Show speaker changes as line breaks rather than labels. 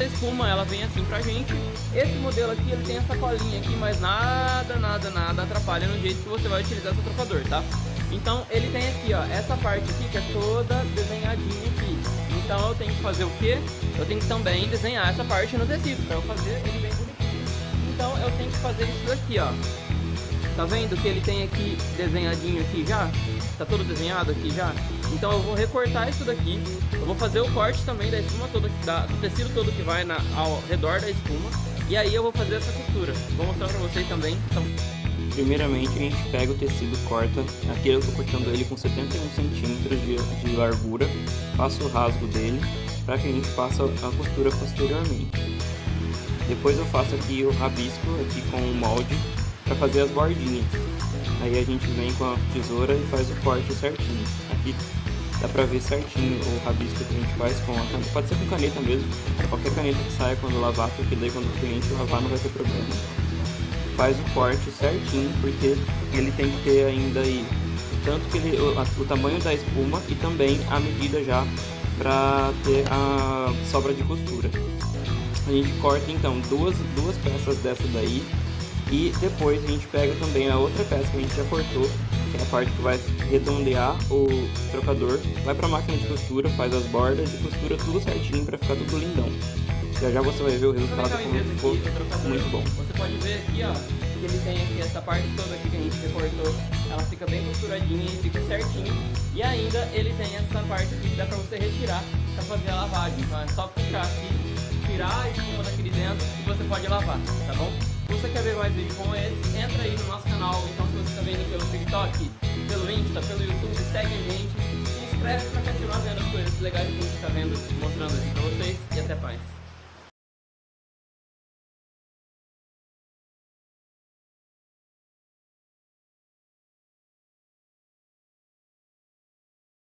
A espuma, ela vem assim pra gente. Esse modelo aqui, ele tem essa colinha aqui, mas nada, nada, nada atrapalha no jeito que você vai utilizar seu trocador, tá? Então, ele tem aqui, ó, essa parte aqui que é toda desenhadinha aqui. Então, eu tenho que fazer o quê? Eu tenho que também desenhar essa parte no tecido, pra eu fazer ele bem bonitinho. Então, eu tenho que fazer isso daqui, ó. Tá vendo que ele tem aqui desenhadinho aqui já? Tá todo desenhado aqui já? Então eu vou recortar isso daqui. Eu vou fazer o corte também da espuma toda, da, do tecido todo que vai na, ao redor da espuma. E aí eu vou fazer essa costura. Vou mostrar pra vocês também. Então...
Primeiramente a gente pega o tecido, corta. Aqui eu tô cortando ele com 71 centímetros de, de largura. Faço o rasgo dele para que a gente faça a costura posteriormente. Depois eu faço aqui o rabisco aqui com o molde para fazer as bordinhas. Aí a gente vem com a tesoura e faz o corte certinho. Aqui dá pra ver certinho o rabisco que a gente faz com a caneta. Pode ser com caneta mesmo, qualquer caneta que saia quando lavar, porque daí quando o cliente lavar não vai ter problema. Faz o corte certinho, porque ele tem que ter ainda aí tanto que ele, o, o tamanho da espuma e também a medida já para ter a sobra de costura. A gente corta então duas, duas peças dessa daí e depois a gente pega também a outra peça que a gente já cortou, que é a parte que vai redondear o trocador, vai para a máquina de costura, faz as bordas e costura tudo certinho para ficar tudo lindão. Já já você vai ver o resultado como ficou muito bom.
Você pode ver aqui, ó, que ele tem aqui essa parte toda aqui que a gente recortou, ela fica bem costuradinha e fica certinho. E ainda ele tem essa parte aqui que dá para você retirar para fazer a lavagem. Então é só puxar aqui, tirar a espuma daqui dentro e você pode lavar, tá bom? Você quer ver mais vídeos como esse, entra aí no nosso canal. Então se você está vendo pelo TikTok, pelo Insta, pelo YouTube, segue a gente. Se inscreve para continuar vendo as coisas legais que a gente está vendo, mostrando aqui para mais.